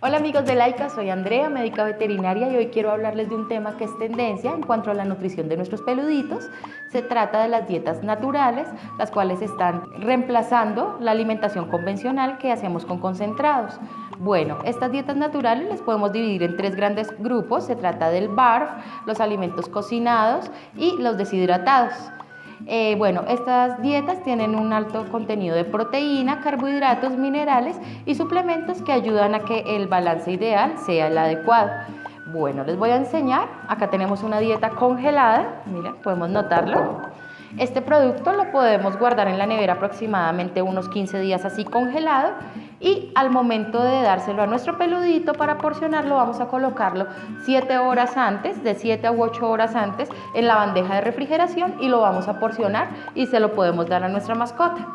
Hola amigos de Laika, soy Andrea, médica veterinaria y hoy quiero hablarles de un tema que es tendencia en cuanto a la nutrición de nuestros peluditos. Se trata de las dietas naturales, las cuales están reemplazando la alimentación convencional que hacemos con concentrados. Bueno, estas dietas naturales las podemos dividir en tres grandes grupos. Se trata del BARF, los alimentos cocinados y los deshidratados. Eh, bueno, estas dietas tienen un alto contenido de proteína, carbohidratos, minerales y suplementos que ayudan a que el balance ideal sea el adecuado. Bueno, les voy a enseñar. Acá tenemos una dieta congelada. Miren, podemos notarlo. Este producto lo podemos guardar en la nevera aproximadamente unos 15 días así congelado y al momento de dárselo a nuestro peludito para porcionarlo vamos a colocarlo 7 horas antes, de 7 u 8 horas antes en la bandeja de refrigeración y lo vamos a porcionar y se lo podemos dar a nuestra mascota.